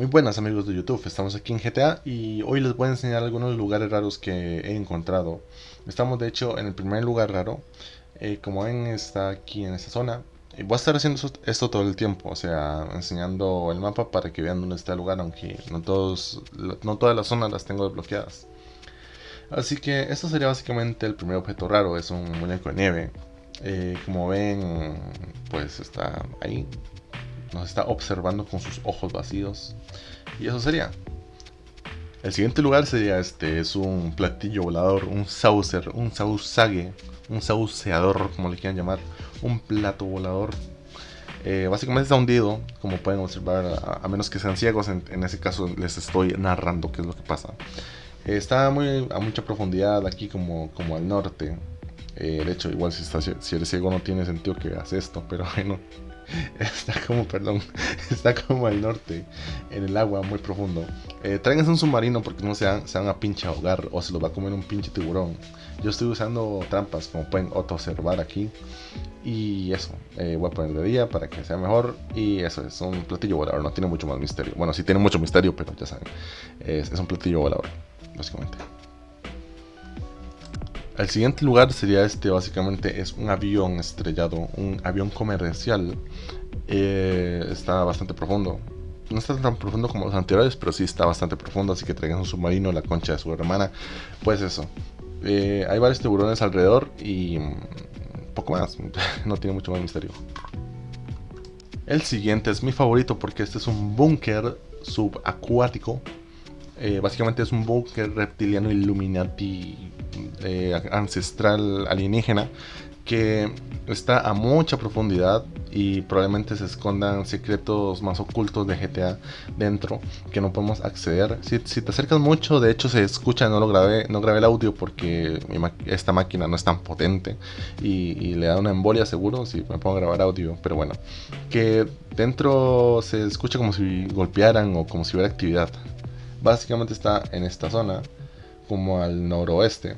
Muy buenas amigos de YouTube, estamos aquí en GTA y hoy les voy a enseñar algunos lugares raros que he encontrado. Estamos de hecho en el primer lugar raro, eh, como ven está aquí en esta zona. Y voy a estar haciendo esto todo el tiempo, o sea, enseñando el mapa para que vean dónde está el lugar, aunque no, todos, no todas las zonas las tengo desbloqueadas. Así que esto sería básicamente el primer objeto raro, es un muñeco de nieve. Eh, como ven, pues está ahí, nos está observando con sus ojos vacíos. Y eso sería. El siguiente lugar sería este, es un platillo volador, un saucer, un sausague, un sauceador, como le quieran llamar, un plato volador. Eh, básicamente está hundido, como pueden observar, a, menos que sean ciegos, en, ese caso les estoy narrando qué es lo que pasa. Eh, está muy, a mucha profundidad aquí como, como al norte. Eh, de hecho, igual si, si eres ciego no tiene sentido que hagas esto, pero bueno, está como, perdón, está como al norte, en el agua muy profundo. Eh, tráiganse un submarino porque no se van, se van a pinche ahogar o se los va a comer un pinche tiburón. Yo estoy usando trampas como pueden observar aquí. Y eso, eh, voy a poner de día para que sea mejor. Y eso es un platillo volador, no tiene mucho más misterio. Bueno, sí tiene mucho misterio, pero ya saben, es, es un platillo volador, básicamente. El siguiente lugar sería este, básicamente es un avión estrellado, un avión comercial. Eh, está bastante profundo. No está tan profundo como los anteriores, pero sí está bastante profundo, así que traigan un submarino, la concha de su hermana. Pues eso. Eh, hay varios tiburones alrededor y mm, poco más. no tiene mucho más misterio. El siguiente es mi favorito porque este es un búnker subacuático. Eh, básicamente es un búnker reptiliano Illuminati eh, ancestral alienígena que está a mucha profundidad y probablemente se escondan secretos más ocultos de GTA dentro que no podemos acceder. Si, te acercas mucho, de hecho se escucha, no lo grabé, no grabé el audio porque esta máquina no es tan potente y, y, le da una embolia seguro si me pongo a grabar audio, pero bueno, que dentro se escucha como si golpearan o como si hubiera actividad. Básicamente está en esta zona, como al noroeste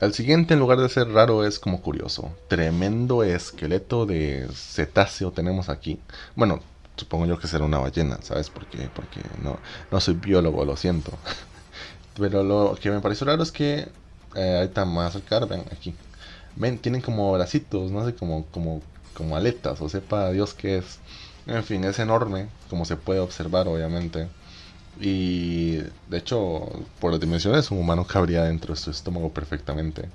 el siguiente, en lugar de ser raro, es como curioso. Tremendo esqueleto de cetáceo tenemos aquí. Bueno, supongo yo que será una ballena, ¿sabes? Porque, porque no, no soy biólogo, lo siento. Pero lo que me pareció raro es que eh, ahorita más acercar, ven aquí. Ven, tienen como bracitos, no sé, como, como, como aletas, o sepa Dios qué es. En fin, es enorme, como se puede observar, obviamente. Y de hecho, por las dimensiones, un humano cabría dentro de su estómago perfectamente.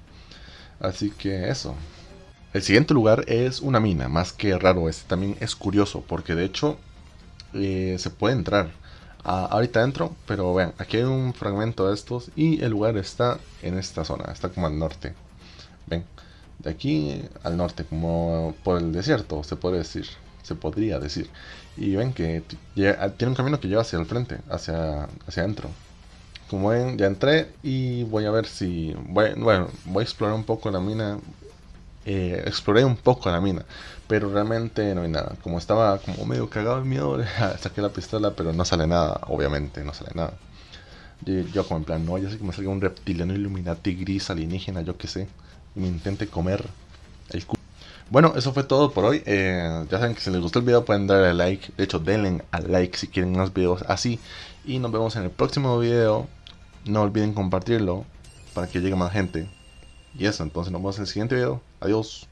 Así que eso. El siguiente lugar es una mina, más que raro, este también es curioso, porque de hecho eh, se puede entrar ahorita dentro, pero vean, aquí hay un fragmento de estos y el lugar está en esta zona, está como al norte. Ven, de aquí al norte, como por el desierto, se puede decir se podría decir. Y ven que ah, tiene un camino que lleva hacia el frente, hacia, hacia adentro. Como ven, ya entré y voy a ver si... bueno, voy a explorar un poco la mina. Eh, exploré un poco la mina, pero realmente no hay nada. Como estaba como medio cagado de miedo, saqué la pistola, pero no sale nada, obviamente, no sale nada. Yo, como en plan, no, ya sé que me salga un reptiliano Illuminati gris alienígena, yo qué sé, y me intente comer el culo. Bueno, eso fue todo por hoy. Eh, ya saben que si les gustó el video pueden darle like. De hecho, denle al like si quieren más videos así. Y nos vemos en el próximo video. No olviden compartirlo para que llegue más gente. Y eso, entonces nos vemos en el siguiente video. Adiós.